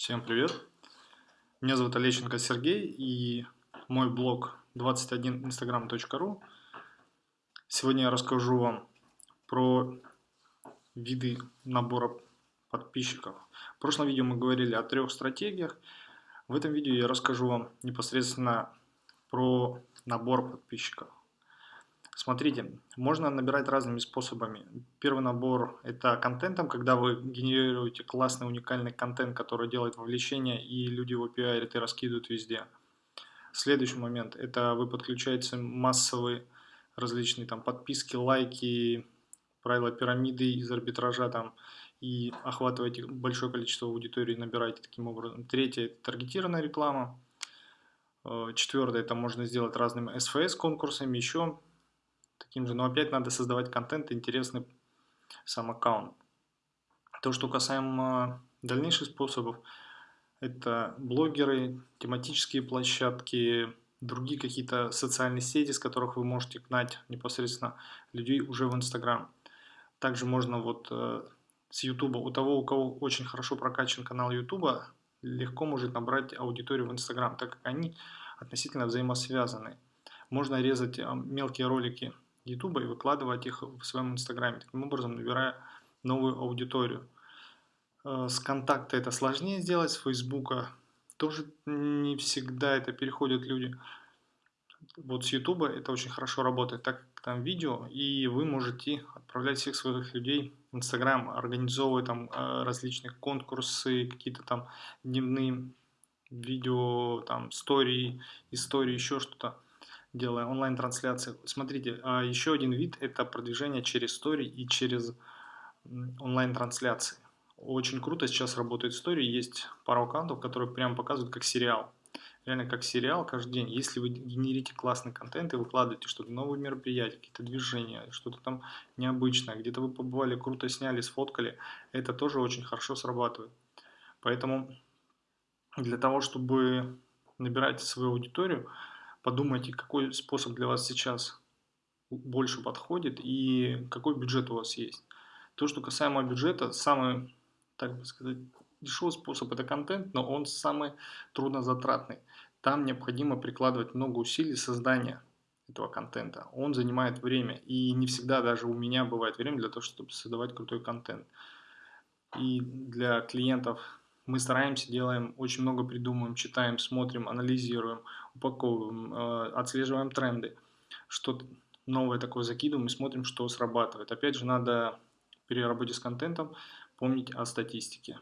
Всем привет! Меня зовут Олещенко Сергей и мой блог 21instagram.ru Сегодня я расскажу вам про виды набора подписчиков. В прошлом видео мы говорили о трех стратегиях. В этом видео я расскажу вам непосредственно про набор подписчиков. Смотрите, можно набирать разными способами. Первый набор – это контентом, когда вы генерируете классный уникальный контент, который делает вовлечение, и люди его пиарят и раскидывают везде. Следующий момент – это вы подключаете массовые различные там подписки, лайки, правила пирамиды из арбитража там, и охватываете большое количество аудитории, набираете таким образом. Третье – это таргетированная реклама. Э, Четвертое – это можно сделать разными SFS конкурсами, еще таким же, но опять надо создавать контент, интересный сам аккаунт. То, что касаемо дальнейших способов, это блогеры, тематические площадки, другие какие-то социальные сети, с которых вы можете гнать непосредственно людей уже в Инстаграм. Также можно вот э, с Ютуба, у того, у кого очень хорошо прокачан канал Ютуба, легко может набрать аудиторию в Инстаграм, так как они относительно взаимосвязаны. Можно резать э, мелкие ролики YouTube и выкладывать их в своем Инстаграме, таким образом набирая новую аудиторию. Э, с контакта это сложнее сделать, с Фейсбука тоже не всегда это переходят люди. Вот с YouTube это очень хорошо работает, так как там видео, и вы можете отправлять всех своих людей в Инстаграм, организовывать там э, различные конкурсы, какие-то там дневные видео, там, истории, истории, еще что-то делая онлайн-трансляции. Смотрите, а еще один вид – это продвижение через стори и через онлайн-трансляции. Очень круто сейчас работает истории, есть пару аккаунтов, которые прямо показывают как сериал. Реально как сериал каждый день. Если вы генерите классный контент и выкладываете что-то, новые мероприятия, какие-то движения, что-то там необычное, где-то вы побывали, круто сняли, сфоткали, это тоже очень хорошо срабатывает. Поэтому для того, чтобы набирать свою аудиторию, подумайте, какой способ для вас сейчас больше подходит и какой бюджет у вас есть. То, что касаемо бюджета, самый, так бы сказать, дешевый способ – это контент, но он самый труднозатратный. Там необходимо прикладывать много усилий создания этого контента. Он занимает время, и не всегда даже у меня бывает время для того, чтобы создавать крутой контент. И для клиентов мы стараемся, делаем, очень много придумываем, читаем, смотрим, анализируем, упаковываем, э, отслеживаем тренды, что новое такое закидываем и смотрим, что срабатывает. Опять же, надо при работе с контентом помнить о статистике.